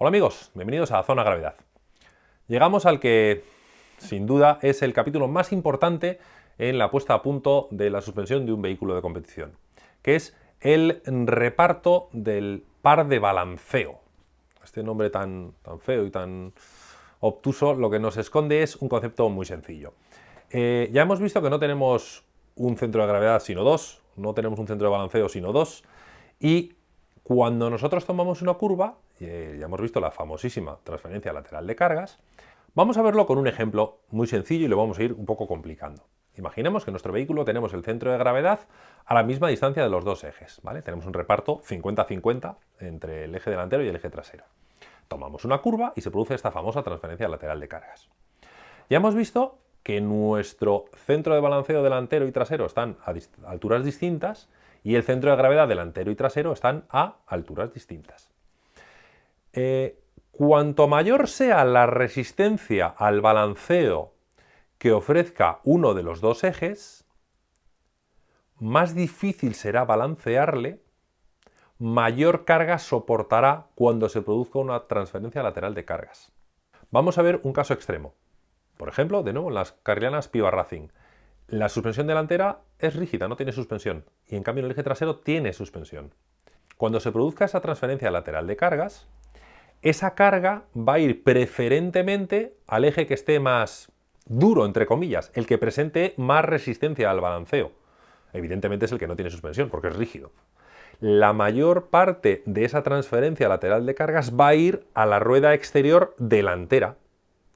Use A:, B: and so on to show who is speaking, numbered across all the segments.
A: Hola amigos, bienvenidos a Zona Gravedad. Llegamos al que, sin duda, es el capítulo más importante en la puesta a punto de la suspensión de un vehículo de competición, que es el reparto del par de balanceo. Este nombre tan, feo y tan obtuso lo que nos esconde es un concepto muy sencillo. Eh, ya hemos visto que no tenemos un centro de gravedad sino dos, no tenemos un centro de balanceo sino dos, y cuando nosotros tomamos una curva, eh, ya hemos visto la famosísima transferencia lateral de cargas, vamos a verlo con un ejemplo muy sencillo y lo vamos a ir un poco complicando. Imaginemos que en nuestro vehículo tenemos el centro de gravedad a la misma distancia de los dos ejes. Tenemos un reparto 50-50 entre el eje delantero y el eje trasero. Tomamos una curva y se produce esta famosa transferencia lateral de cargas. Ya hemos visto que nuestro centro de balanceo delantero y trasero están a alturas distintas y el centro de gravedad delantero y trasero están a alturas distintas. Eh, cuanto mayor sea la resistencia al balanceo que ofrezca uno de los dos ejes, más difícil será balancearle, mayor carga soportará cuando se produzca una transferencia lateral de cargas. Vamos a ver un caso extremo. Por ejemplo, de nuevo, en las carrilanas Piva Racing. La suspensión delantera es rígida, no tiene suspensión, y en cambio el eje trasero tiene suspensión. Cuando se produzca esa transferencia lateral de cargas, esa carga va a ir preferentemente al eje que esté más duro, entre comillas, el que presente más resistencia al balanceo. Evidentemente es el que no tiene suspensión, porque es rígido. La mayor parte de esa transferencia lateral de cargas va a ir a la rueda exterior delantera,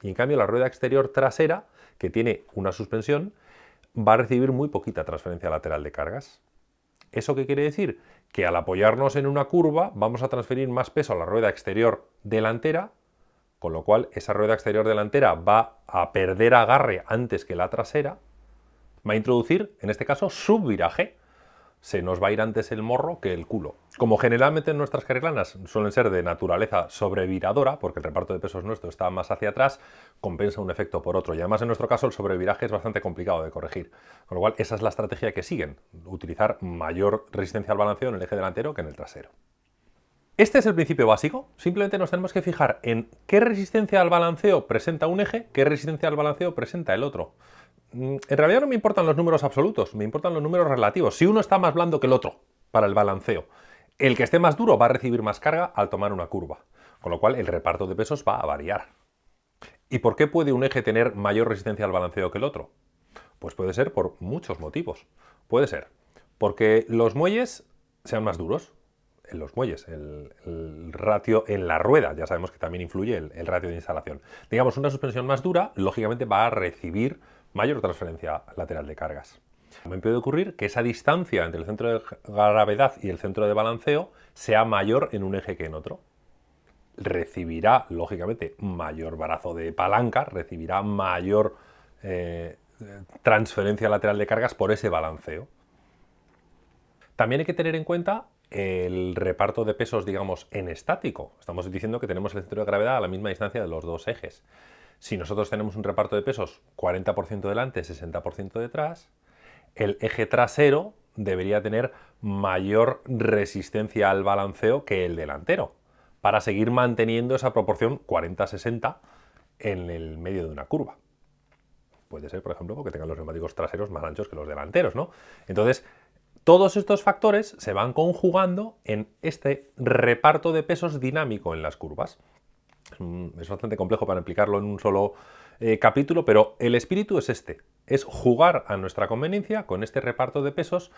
A: y en cambio la rueda exterior trasera, que tiene una suspensión, va a recibir muy poquita transferencia lateral de cargas. ¿Eso qué quiere decir? Que al apoyarnos en una curva vamos a transferir más peso a la rueda exterior delantera, con lo cual esa rueda exterior delantera va a perder agarre antes que la trasera, va a introducir, en este caso, subviraje, se nos va a ir antes el morro que el culo. Como generalmente nuestras carrilanas suelen ser de naturaleza sobreviradora, porque el reparto de pesos nuestro está más hacia atrás, compensa un efecto por otro. Y además en nuestro caso el sobreviraje es bastante complicado de corregir. Con lo cual esa es la estrategia que siguen, utilizar mayor resistencia al balanceo en el eje delantero que en el trasero. Este es el principio básico, simplemente nos tenemos que fijar en qué resistencia al balanceo presenta un eje, qué resistencia al balanceo presenta el otro. Mm, en realidad no me importan los números absolutos, me importan los números relativos. Si uno está más blando que el otro para el balanceo, el que esté más duro va a recibir más carga al tomar una curva, con lo cual el reparto de pesos va a variar. ¿Y por qué puede un eje tener mayor resistencia al balanceo que el otro? Pues puede ser por muchos motivos. Puede ser porque los muelles sean más duros, en los muelles, el, ratio en la rueda, ya sabemos que también influye el, el ratio de instalación. Digamos, una suspensión más dura, lógicamente va a recibir mayor transferencia lateral de cargas. Me puede ocurrir que esa distancia entre el centro de gravedad y el centro de balanceo sea mayor en un eje que en otro. Recibirá, lógicamente, mayor brazo de palanca, recibirá mayor eh, transferencia lateral de cargas por ese balanceo. También hay que tener en cuenta el reparto de pesos, digamos, en estático. Estamos diciendo que tenemos el centro de gravedad a la misma distancia de los dos ejes. Si nosotros tenemos un reparto de pesos 40% delante, 60% detrás, el eje trasero debería tener mayor resistencia al balanceo que el delantero, para seguir manteniendo esa proporción 40-60 en el medio de una curva. Puede ser, por ejemplo, porque tengan los neumáticos traseros más anchos que los delanteros, ¿no? Entonces, todos estos factores se van conjugando en este reparto de pesos dinámico en las curvas. Es bastante complejo para explicarlo en un solo eh, capítulo, pero el espíritu es este, es jugar a nuestra conveniencia con este reparto de pesos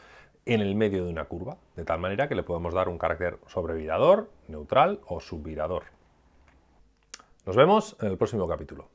A: en el medio de una curva, de tal manera que le podemos dar un carácter sobrevirador, neutral o subvirador. Nos vemos en el próximo capítulo.